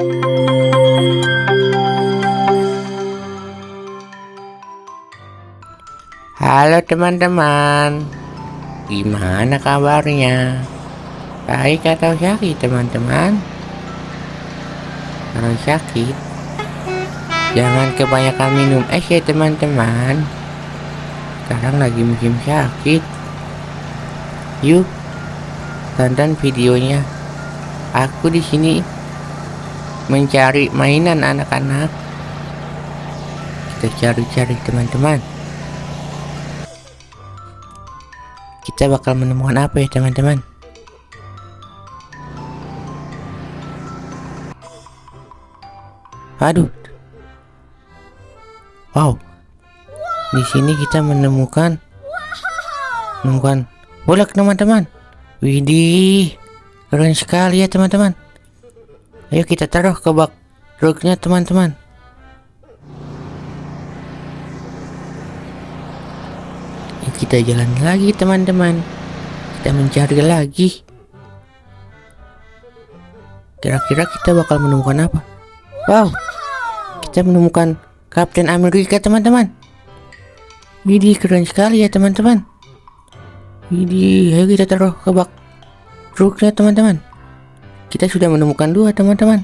Halo teman-teman. Gimana kabarnya? Baik atau sakit teman-teman? Kalau sakit Jangan kebanyakan minum es ya teman-teman. Sekarang lagi musim sakit. Yuk Tonton videonya. Aku di sini mencari mainan anak-anak. Kita cari-cari teman-teman. Kita bakal menemukan apa ya teman-teman? Aduh. Wow. Di sini kita menemukan menemukan. Bola teman-teman? Widih. Keren sekali ya teman-teman ayo kita taruh ke bak truknya teman-teman. Kita jalan lagi teman-teman. Kita mencari lagi. Kira-kira kita bakal menemukan apa? Wow kita menemukan Kapten Amerika teman-teman. Widih keren sekali ya teman-teman. Widih ayo kita taruh ke bak truknya teman-teman kita sudah menemukan dua teman-teman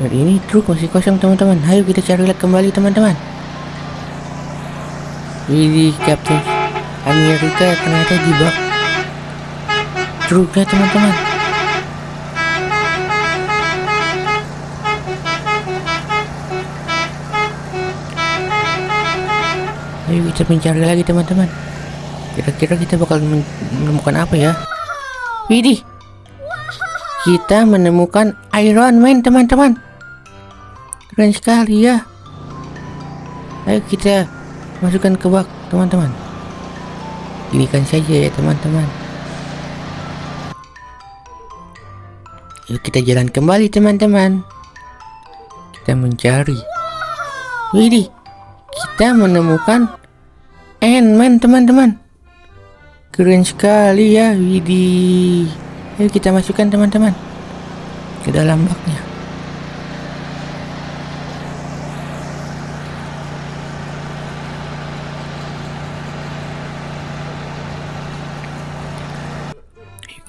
Dan ini truk masih kosong teman-teman. Ayo kita cari lihat kembali teman-teman. Ini Captain Amerika ternyata di bak truknya teman-teman. Ayo kita mencari lagi teman-teman. Kira-kira kita bakal menemukan apa ya? Widih, kita menemukan Iron Man teman-teman. Keren sekali ya. Ayo kita masukkan ke bak teman-teman. Kan saja ya teman-teman. Yuk kita jalan kembali teman-teman. Kita mencari. Widih. Kita menemukan Ant-Man teman-teman keren sekali ya Widih ayo kita masukkan teman-teman ke dalam baknya.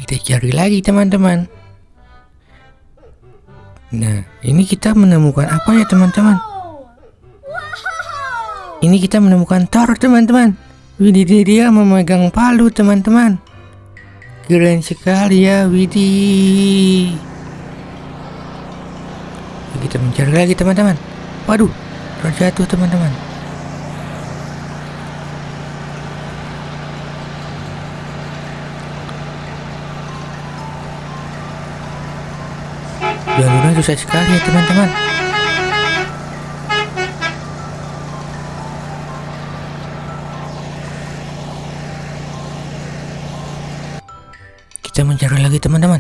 Kita cari lagi teman-teman nah ini kita menemukan apa ya teman-teman ini kita menemukan Thor teman-teman. Widih dia memegang palu teman-teman. Keren sekali ya Widih kita mencari lagi teman-teman. Waduh terjatuh teman-teman. Jalurnya susah sekali ya teman-teman kita mencari lagi teman-teman.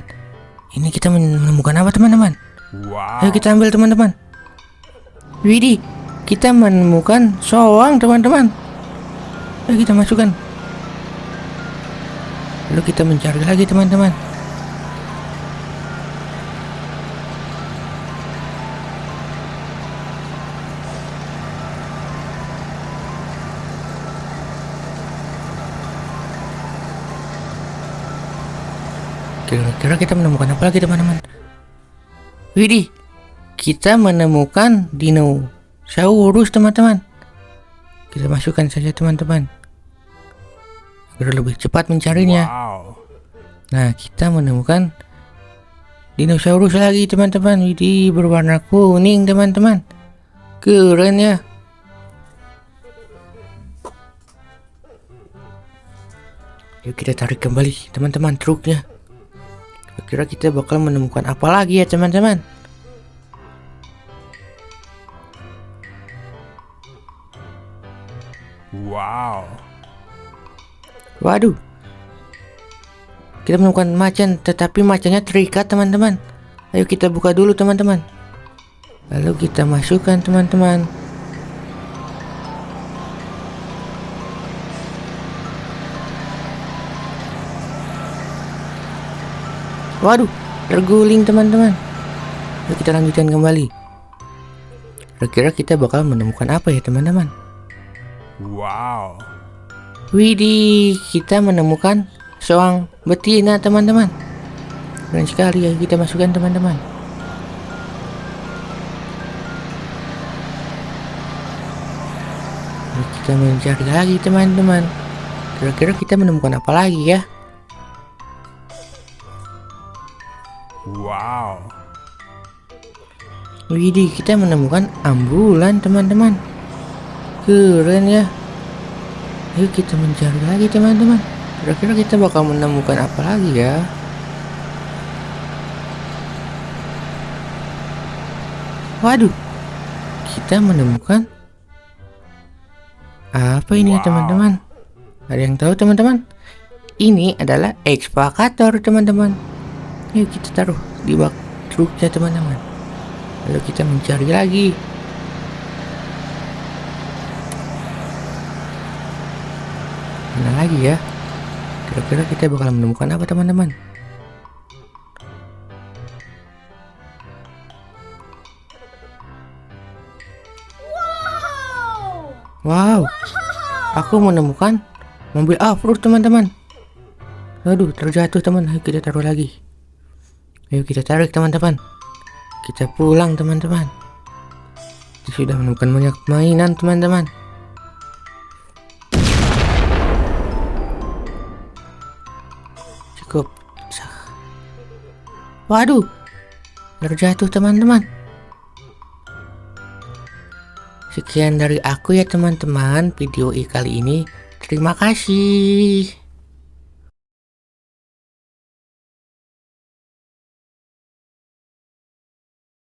Ini kita menemukan apa teman-teman? Wow. ayo kita ambil teman-teman. Widih kita menemukan soang teman-teman. Ayo kita masukkan. Lalu kita mencari lagi teman-teman Kira-kira kita menemukan apa lagi teman-teman? Widih, kita menemukan dinosaurus teman-teman. Kita masukkan saja teman-teman. Agar lebih cepat mencarinya. Wow. Nah, kita menemukan dinosaurus lagi teman-teman. Widih, berwarna kuning teman-teman. Keren ya. Yuk kita tarik kembali teman-teman truknya. Kira kita bakal menemukan apa lagi ya teman-teman? Wow. Waduh. Kita menemukan macan, tetapi macannya terikat teman-teman. Ayo kita buka dulu teman-teman. Lalu kita masukkan teman-teman. Waduh, terguling teman-teman. Yuk kita lanjutkan kembali. Kira-kira kita bakal menemukan apa ya teman-teman? Wow. Widih, kita menemukan seorang betina teman-teman. Keren sekali ya kita masukkan teman-teman. Kita mencari lagi teman-teman. Kira-kira kita menemukan apa lagi ya? Wow. Widih, kita menemukan ambulan teman-teman. Keren ya. Ayo kita mencari lagi teman-teman. Kira-kira kita bakal menemukan apa lagi ya? Waduh, kita menemukan apa ini ya Wow. teman-teman? Ada yang tahu teman-teman? Ini adalah ekskavator teman-teman. Yuk kita taruh di bak truknya teman-teman. Lalu kita mencari lagi. Mana lagi ya? Kira-kira kita bakal menemukan apa teman-teman? Wow, aku menemukan mobil off-road teman-teman. Aduh, terjatuh teman. Ayo kita taruh lagi. Ayo kita tarik teman-teman. Kita pulang teman-teman. Kita sudah menemukan banyak mainan teman-teman. Cukup. Waduh, terjatuh teman-teman. Sekian dari aku ya teman-teman video kali ini. Terima kasih.